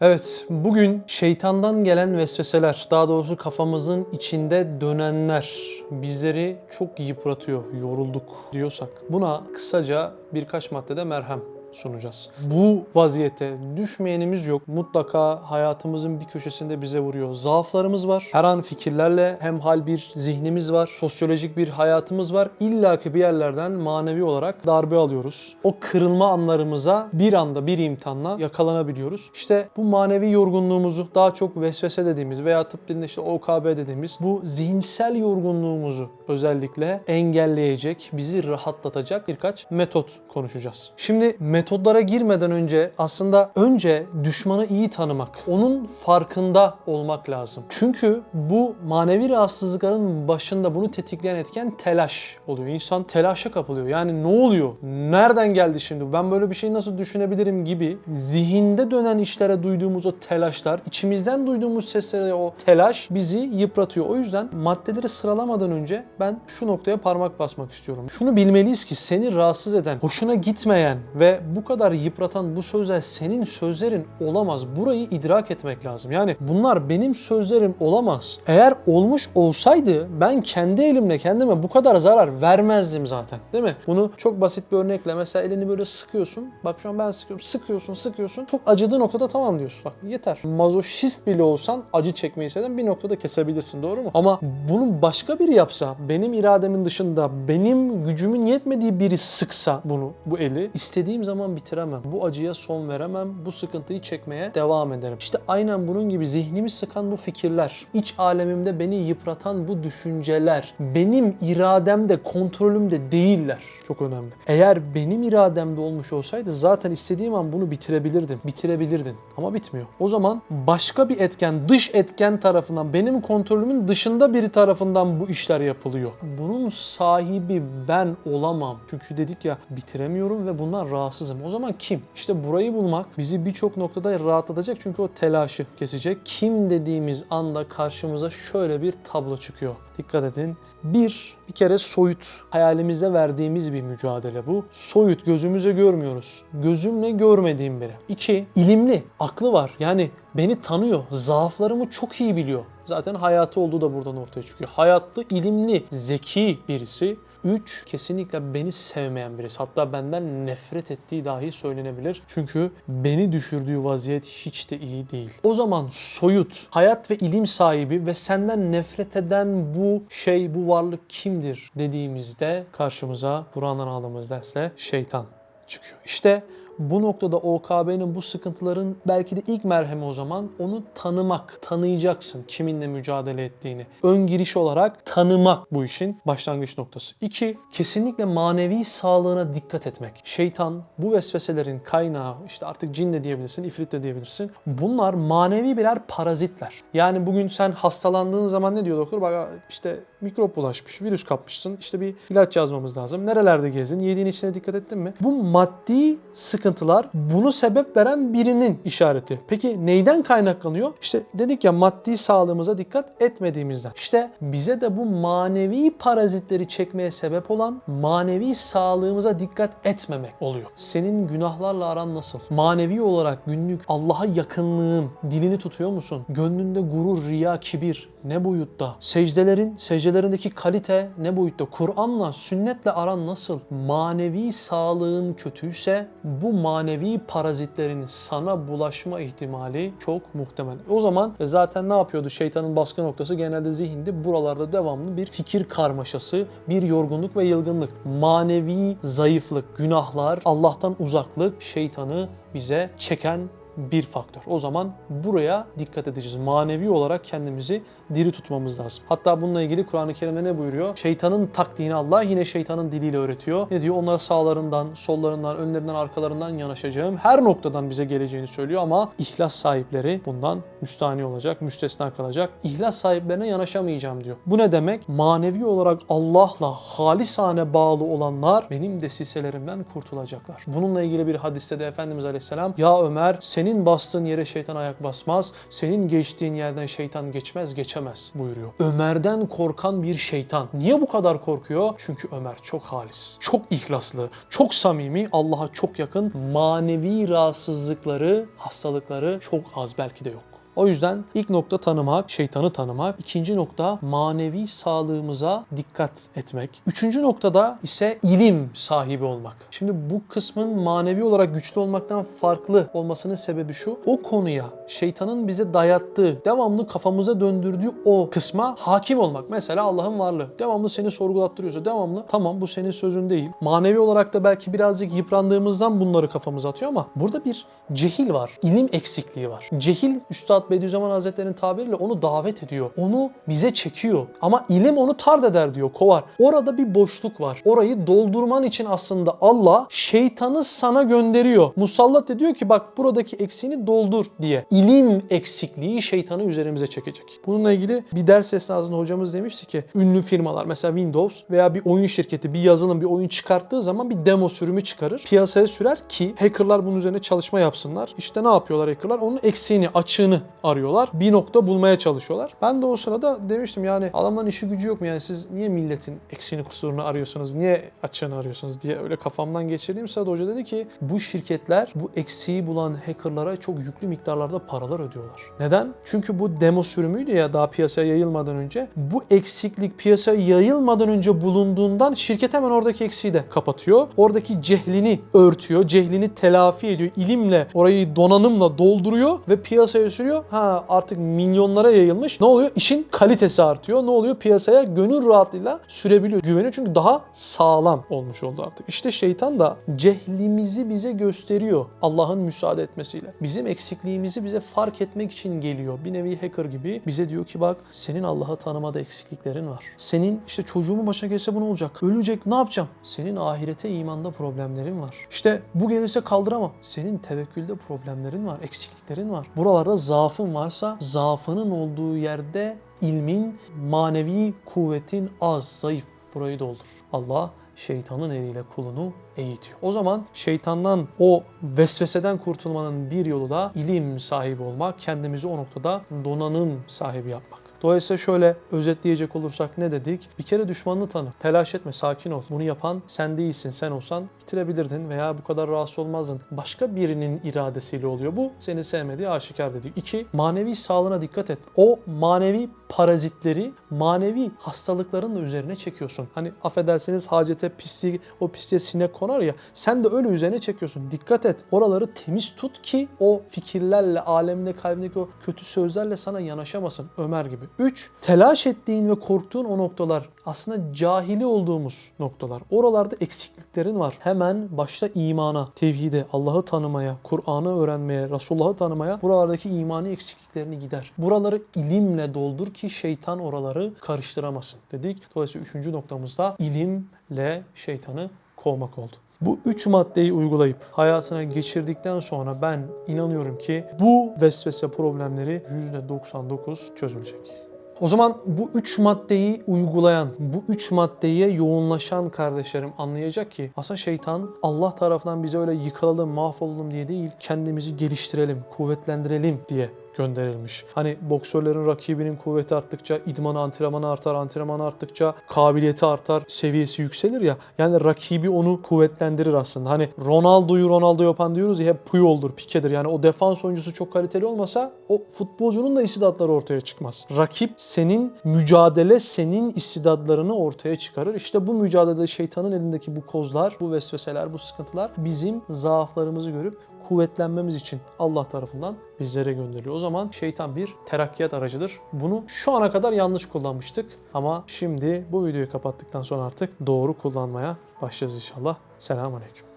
Evet, bugün şeytandan gelen vesveseler, daha doğrusu kafamızın içinde dönenler bizleri çok yıpratıyor, yorulduk diyorsak buna kısaca birkaç maddede merhem sunacağız. Bu vaziyete düşmeyenimiz yok. Mutlaka hayatımızın bir köşesinde bize vuruyor. Zaaflarımız var. Her an fikirlerle hemhal bir zihnimiz var. Sosyolojik bir hayatımız var. İlla ki bir yerlerden manevi olarak darbe alıyoruz. O kırılma anlarımıza bir anda bir imtihanla yakalanabiliyoruz. İşte bu manevi yorgunluğumuzu daha çok vesvese dediğimiz veya tıp dilinde işte OKB dediğimiz bu zihinsel yorgunluğumuzu özellikle engelleyecek, bizi rahatlatacak birkaç metot konuşacağız. Şimdi metodlara girmeden önce aslında önce düşmanı iyi tanımak, onun farkında olmak lazım. Çünkü bu manevi rahatsızlıkların başında bunu tetikleyen etken telaş oluyor. İnsan telaşa kapılıyor. Yani ne oluyor? Nereden geldi şimdi? Ben böyle bir şey nasıl düşünebilirim gibi zihinde dönen işlere duyduğumuz o telaşlar, içimizden duyduğumuz seslere o telaş bizi yıpratıyor. O yüzden maddeleri sıralamadan önce ben şu noktaya parmak basmak istiyorum. Şunu bilmeliyiz ki seni rahatsız eden, hoşuna gitmeyen ve bu kadar yıpratan bu sözler senin sözlerin olamaz. Burayı idrak etmek lazım. Yani bunlar benim sözlerim olamaz. Eğer olmuş olsaydı ben kendi elimle kendime bu kadar zarar vermezdim zaten. Değil mi? Bunu çok basit bir örnekle mesela elini böyle sıkıyorsun. Bak şu an ben sıkıyorum. Sıkıyorsun, sıkıyorsun. Çok acıdığı noktada tamam diyorsun. Bak yeter. Mazoşist bile olsan acı çekmeyi seven bir noktada kesebilirsin. Doğru mu? Ama bunu başka biri yapsa, benim irademin dışında, benim gücümün yetmediği biri sıksa bunu, bu eli istediğim zaman bitiremem. Bu acıya son veremem. Bu sıkıntıyı çekmeye devam ederim. İşte aynen bunun gibi zihnimi sıkan bu fikirler, iç alemimde beni yıpratan bu düşünceler, benim irademde, kontrolümde değiller. Çok önemli. Eğer benim irademde olmuş olsaydı zaten istediğim an bunu bitirebilirdim. Bitirebilirdin. Ama bitmiyor. O zaman başka bir etken, dış etken tarafından, benim kontrolümün dışında biri tarafından bu işler yapılıyor. Bunun sahibi ben olamam. Çünkü dedik ya bitiremiyorum ve bundan rahatsızım. O zaman kim? İşte burayı bulmak bizi birçok noktada rahatlatacak çünkü o telaşı kesecek. Kim dediğimiz anda karşımıza şöyle bir tablo çıkıyor. Dikkat edin. Bir, bir kere soyut. Hayalimizde verdiğimiz bir mücadele bu. Soyut, gözümüze görmüyoruz. Gözümle görmediğim biri. İki, ilimli, aklı var. Yani beni tanıyor, zaaflarımı çok iyi biliyor. Zaten hayatı olduğu da buradan ortaya çıkıyor. Hayatlı, ilimli, zeki birisi. 3. Kesinlikle beni sevmeyen birisi. Hatta benden nefret ettiği dahi söylenebilir. Çünkü beni düşürdüğü vaziyet hiç de iyi değil. O zaman soyut, hayat ve ilim sahibi ve senden nefret eden bu şey, bu varlık kimdir dediğimizde karşımıza Kur'an'dan aldığımız dersle şeytan çıkıyor. İşte bu noktada OKB'nin bu sıkıntıların belki de ilk merhemi o zaman onu tanımak. Tanıyacaksın kiminle mücadele ettiğini. Ön giriş olarak tanımak bu işin başlangıç noktası. İki, kesinlikle manevi sağlığına dikkat etmek. Şeytan bu vesveselerin kaynağı işte artık cin de diyebilirsin, ifrit de diyebilirsin. Bunlar manevi birer parazitler. Yani bugün sen hastalandığın zaman ne diyor doktor? Bak işte mikrop bulaşmış, virüs kapmışsın. İşte bir ilaç yazmamız lazım. Nerelerde gezdin? Yediğin içine dikkat ettin mi? Bu maddi sıkıntılar bunu sebep veren birinin işareti. Peki neyden kaynaklanıyor? İşte dedik ya maddi sağlığımıza dikkat etmediğimizden. İşte bize de bu manevi parazitleri çekmeye sebep olan manevi sağlığımıza dikkat etmemek oluyor. Senin günahlarla aran nasıl? Manevi olarak günlük Allah'a yakınlığın dilini tutuyor musun? Gönlünde gurur, riya, kibir ne boyutta? Secdelerin, secdelerindeki kalite ne boyutta? Kur'an'la, sünnetle aran nasıl? Manevi sağlığın kötüyse bu manevi parazitlerin sana bulaşma ihtimali çok muhtemel. O zaman zaten ne yapıyordu? Şeytanın baskı noktası genelde zihinde buralarda devamlı bir fikir karmaşası, bir yorgunluk ve yılgınlık. Manevi zayıflık, günahlar, Allah'tan uzaklık şeytanı bize çeken bir faktör. O zaman buraya dikkat edeceğiz. Manevi olarak kendimizi diri tutmamız lazım. Hatta bununla ilgili Kur'an-ı Kerim'de ne buyuruyor? Şeytanın taktiğini Allah yine şeytanın diliyle öğretiyor. Ne diyor? Onlara sağlarından, sollarından, önlerinden, arkalarından yanaşacağım. Her noktadan bize geleceğini söylüyor ama ihlas sahipleri bundan müstahni olacak, müstesna kalacak. İhlas sahiplerine yanaşamayacağım diyor. Bu ne demek? Manevi olarak Allah'la halisane bağlı olanlar benim desiselerimden kurtulacaklar. Bununla ilgili bir hadiste de Efendimiz Aleyhisselam ya Ömer senin Senin bastığın yere şeytan ayak basmaz. Senin geçtiğin yerden şeytan geçmez geçemez buyuruyor. Ömer'den korkan bir şeytan. Niye bu kadar korkuyor? Çünkü Ömer çok halis, çok ihlaslı, çok samimi, Allah'a çok yakın. Manevi rahatsızlıkları, hastalıkları çok az belki de yok. O yüzden ilk nokta tanımak, şeytanı tanımak. İkinci nokta manevi sağlığımıza dikkat etmek. Üçüncü noktada ise ilim sahibi olmak. Şimdi bu kısmın manevi olarak güçlü olmaktan farklı olmasının sebebi şu. O konuya şeytanın bize dayattığı, devamlı kafamıza döndürdüğü o kısma hakim olmak. Mesela Allah'ın varlığı. Devamlı seni sorgulattırıyorsa devamlı tamam bu senin sözün değil. Manevi olarak da belki birazcık yıprandığımızdan bunları kafamıza atıyor ama burada bir cehil var. ilim eksikliği var. Cehil Üstad Bediüzzaman Hazretleri'nin tabiriyle onu davet ediyor. Onu bize çekiyor. Ama ilim onu tard eder diyor, kovar. Orada bir boşluk var. Orayı doldurman için aslında Allah şeytanı sana gönderiyor. Musallat ediyor ki bak buradaki eksiğini doldur diye. İlim eksikliği şeytanı üzerimize çekecek. Bununla ilgili bir ders esnasında hocamız demişti ki ünlü firmalar mesela Windows veya bir oyun şirketi bir yazılım bir oyun çıkarttığı zaman bir demo sürümü çıkarır. Piyasaya sürer ki hackerlar bunun üzerine çalışma yapsınlar. İşte ne yapıyorlar hackerlar? Onun eksiğini, açığını arıyorlar. Bir nokta bulmaya çalışıyorlar. Ben de o sırada demiştim yani adamların işi gücü yok mu? Yani siz niye milletin eksiğini kusurunu arıyorsunuz? Niye açığını arıyorsunuz diye öyle kafamdan geçirdiğim sırada hoca dedi ki bu şirketler bu eksiği bulan hackerlara çok yüklü miktarlarda paralar ödüyorlar. Neden? Çünkü bu demo sürümüydü ya daha piyasaya yayılmadan önce. Bu eksiklik piyasaya yayılmadan önce bulunduğundan şirket hemen oradaki eksiği de kapatıyor. Oradaki cehlini örtüyor, cehlini telafi ediyor. İlimle orayı donanımla dolduruyor ve piyasaya sürüyor. Ha artık milyonlara yayılmış. Ne oluyor? İşin kalitesi artıyor. Ne oluyor? Piyasaya gönül rahatlığıyla sürebiliyor. Güveniyor çünkü daha sağlam olmuş oldu artık. İşte şeytan da cehlimizi bize gösteriyor Allah'ın müsaade etmesiyle. Bizim eksikliğimizi bize fark etmek için geliyor. Bir nevi hacker gibi bize diyor ki bak senin Allah'ı tanımada eksikliklerin var. Senin işte çocuğumun başına gelse bu ne olacak? Ölecek ne yapacağım? Senin ahirete imanda problemlerin var. İşte bu gelirse kaldıramam. Senin tevekkülde problemlerin var, eksikliklerin var. Buralarda zaafın varsa zaafının olduğu yerde ilmin, manevi kuvvetin az, zayıf. Burayı doldur. Allah şeytanın eliyle kulunu eğitiyor. O zaman şeytandan o vesveseden kurtulmanın bir yolu da ilim sahibi olmak, kendimizi o noktada donanım sahibi yapmak. Dolayısıyla şöyle özetleyecek olursak ne dedik? Bir kere düşmanını tanı. Telaş etme, sakin ol. Bunu yapan sen değilsin. Sen olsan bitirebilirdin veya bu kadar rahatsız olmazdın. Başka birinin iradesiyle oluyor bu. Seni sevmediği aşikar dedik. İki, manevi sağlığına dikkat et. O manevi parazitleri, manevi hastalıkların da üzerine çekiyorsun. Hani affedersiniz hacete pisliği, o pisliğe sinek konar ya. Sen de öyle üzerine çekiyorsun. Dikkat et. Oraları temiz tut ki o fikirlerle, alemde kalbindeki o kötü sözlerle sana yanaşamasın. Ömer gibi. 3. Telaş ettiğin ve korktuğun o noktalar aslında cahili olduğumuz noktalar. Oralarda eksikliklerin var. Hemen başta imana, tevhide, Allah'ı tanımaya, Kur'an'ı öğrenmeye, Resulullah'ı tanımaya buralardaki imani eksikliklerini gider. Buraları ilimle doldur ki şeytan oraları karıştıramasın dedik. Dolayısıyla üçüncü noktamızda ilimle şeytanı kovmak oldu. Bu üç maddeyi uygulayıp hayatına geçirdikten sonra ben inanıyorum ki bu vesvese problemleri %99 çözülecek. O zaman bu üç maddeyi uygulayan, bu üç maddeye yoğunlaşan kardeşlerim anlayacak ki aslında şeytan Allah tarafından bize öyle yıkılalım, mahvolalım diye değil, kendimizi geliştirelim, kuvvetlendirelim diye gönderilmiş. Hani boksörlerin rakibinin kuvveti arttıkça idmanı antrenmanı artar, antrenman arttıkça kabiliyeti artar, seviyesi yükselir ya. Yani rakibi onu kuvvetlendirir aslında. Hani Ronaldo'yu Ronaldo yapan diyoruz ya hep Puyol'dur, Pique'dir. Yani o defans oyuncusu çok kaliteli olmasa o futbolcunun da istidatları ortaya çıkmaz. Rakip senin mücadele senin istidatlarını ortaya çıkarır. İşte bu mücadelede şeytanın elindeki bu kozlar, bu vesveseler, bu sıkıntılar bizim zaaflarımızı görüp kuvvetlenmemiz için Allah tarafından bizlere gönderiliyor. O zaman şeytan bir terakkiyat aracıdır. Bunu şu ana kadar yanlış kullanmıştık ama şimdi bu videoyu kapattıktan sonra artık doğru kullanmaya başlayacağız inşallah. Selamun Aleyküm.